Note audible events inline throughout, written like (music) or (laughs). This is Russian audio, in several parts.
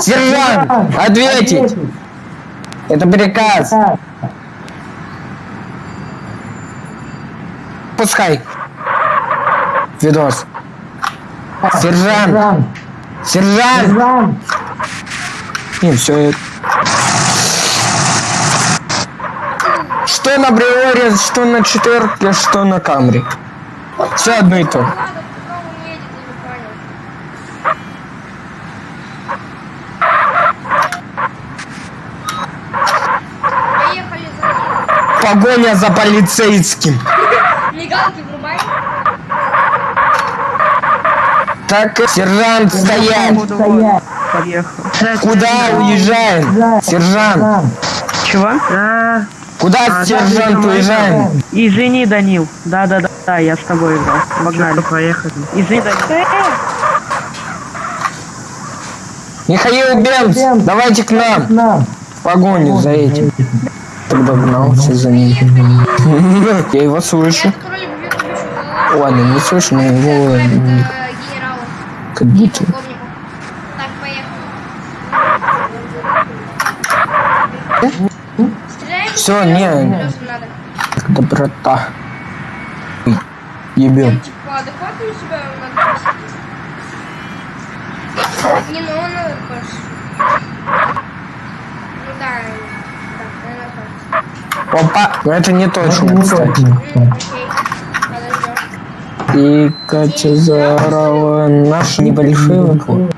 Сержант, ответить! Это приказ. Пускай. Видос. Сержант! Сержант! Не, все. Что на Бриоре, что на четверке, что на Камри. Все одно и то. Надо, пока он едет, я не понял. Поехали за ним. Погоня за полицейским. Мигалки врубай. Так, сержант, стоять. Поехал. Куда уезжаем? Сержант, Чего? Да. куда сержант уезжаем? Извини, Данил. Да, да, да, да, я с тобой играл. Погнали. Поехали. Извини, Данил. Михаил Бенц, давайте к нам. В погоню за этим. Так догнался за ним. (laughs) Я его слышу. Ладно, не слышу, но его как будто. Всё, не. Доброта. Ебем. Типа. Не, ну он надо больше. Ну да, так. Опа, но это не точно, подождем. И Катя заорала наши небольшие вокруг.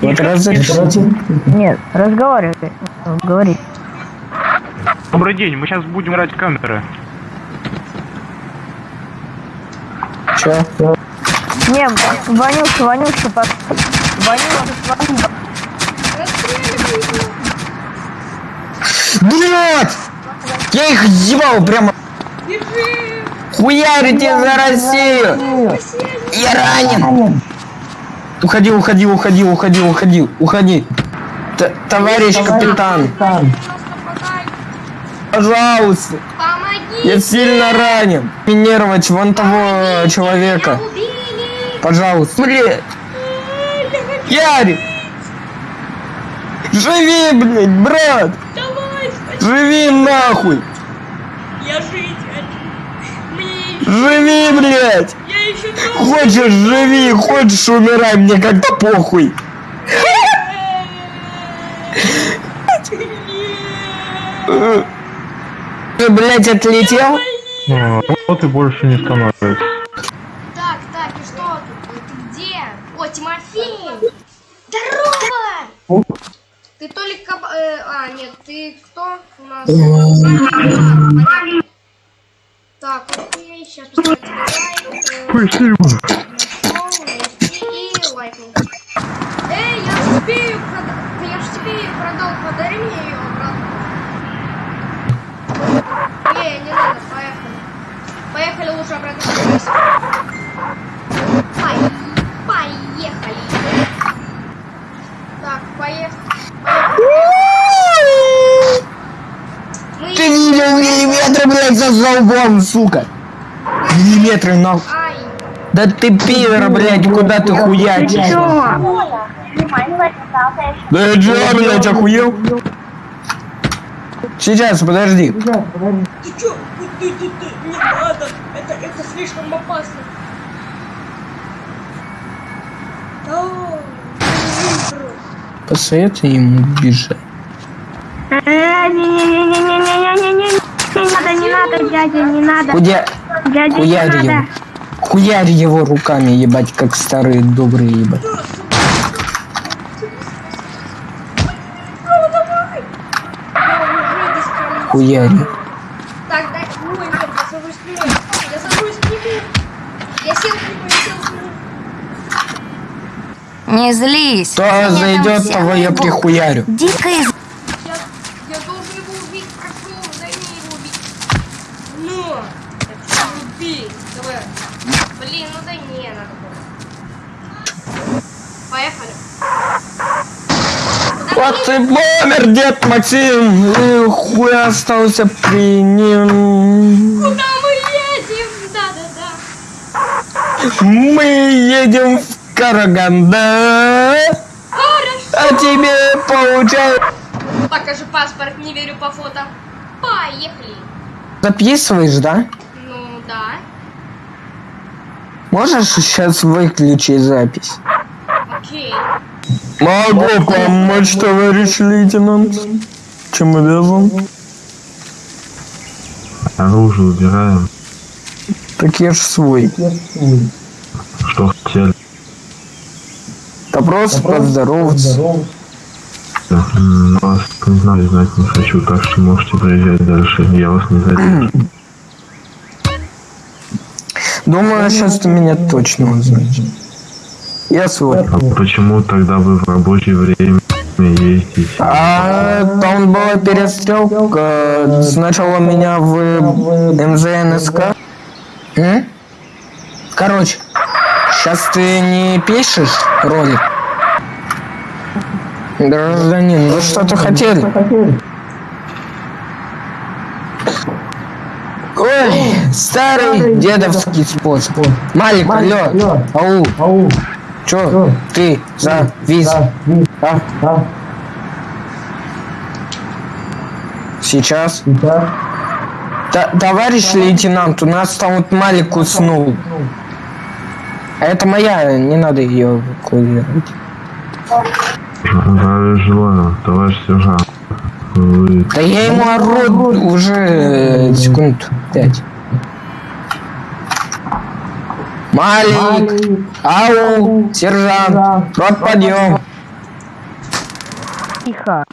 Вот разрешите. Нет, разговаривай. Говори. Добрый день, мы сейчас будем играть в камеры. Чё? Не, Ванюша, Ванюша, по... Ванюша, Ванюша. Блять! Я их ебал прямо. Хуярите за Россию! Я ранен! Уходи, уходи, уходи, уходи, уходи, уходи. Т- товарищ капитан, пожалуйста, Помоги! я сильно ранен. Минировать вон того человека. Пожалуйста. Блин, Ярик! Живи, блядь, брат! Спасибо! Живи нахуй! Я жить хочу! Мне Живи, блядь! я еще дома! Хочешь живи, хочешь умирай, мне как-то похуй. Ты, блядь, отлетел? Вот и больше не становится. Так, так, и что тут? Ты где? О, Тимофей! Здорово! Ли каб... э, а, нет, ты кто у нас? А, понятно. Так, окей, сейчас поставим тебе лайк. э, И лайкнул. Эй, я же тебе ее продал. Я же тебе ее продал, подари мне ее обратно. Не, не надо, поехали. Поехали лучше обратно. вернись. Пой- Поехали. Так, поехали. Мы... Ты видел миллиметры, блядь, за золбом, сука. Миллиметры, нахуй. Ай, Да ты пидор, блядь, куда ты хуячишь? Да я чё, блядь, охуел? Сейчас, подожди. ты чё? Ты, ты, ты, не надо. Это, это слишком опасно. Посоветуй ему бежать. Не-не-не-не-не-не-не-не. Не надо, не надо, дядя, не надо. Хуя... Дядя, не Хуярь его. надо. Хуярь его руками, ебать, как старые добрые, ебать. Хуярь. Так, дай. Нет, я сажусь к нему. Я сажусь к нему. Я сел к нему, я сел к нему. Не злись. Кто зайдет, того я прихуярю. Дико из... Я, я должен его убить. Прошу, дай мне его убить. Ну, это убей. Давай. Блин, ну дай мне надо было. Поехали. Вот ты помер, дед Максим. И хуй остался при нем. Куда мы едем? Да-да-да. Мы едем в Караганда. Хорошо. А тебе получай. Покажи паспорт, не верю по фото. Поехали. Записываешь, да? Ну да. Можешь сейчас выключить запись? Окей. Могу помочь, товарищ лейтенант. Чем обязан? Оружие убираем. Так я ж свой. Что хотели? Да просто поздороваться. М, Вас не знаю, знать не хочу, так что можете проезжать дальше. Я вас не задержу. Думаю, сейчас ты меня точно узнаешь. Я свой. А почему тогда вы в рабочее время ездите? А там была перестрелка. Сначала меня в МЗНСК. М? Короче, сейчас ты не пишешь ролик? Гражданин, вы что-то хотели? Ой, старый дедовский способ. Малик, алло, ау, чё ты завис? А? Сейчас. Та- товарищ лейтенант, у нас там вот Малик уснул. А это моя, не надо ее эвакуировать. Желаю, товарищ сержант. Вы Да я ему ору уже э, секунд пять. Малик, ау, сержант, рот подъем. Тихо.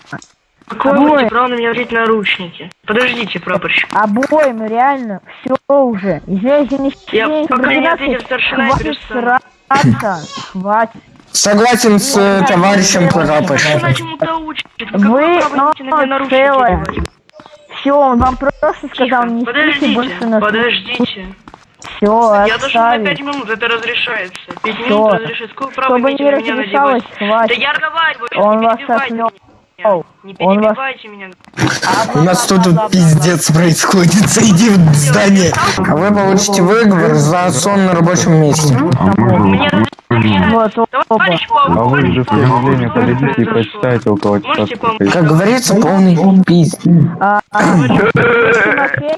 Имеете право на меня взять наручники? Подождите, прапорщик. Обоим, реально, все уже. Извините, не Я пока не ответил старшина, Хватит сраться. Хватит. Согласен с э, товарищем прапорщиком. Вы, но целое. Все, он вам просто сказал, не спите больше подождите, на подождите. Все, Я должен на 5 отставить. минут, это разрешается. 5 Всё. минут разрешается. Какое право Чтобы имеете не на меня разрешалось, надевать? Да хватит. я разговариваю, Он не вас перебивайте отмёл. меня. Не Он вас- перебивайте меня. У нас тут тут пиздец происходит. Зайди в здание. А вы получите выговор за сон на рабочем месте. Мне Вот, оба. Товарищ А вы же заявление что подойдите и произошло? прочитайте около часа. Можете помочь? Как говорится, полный пиздец. А, а, Тимофей,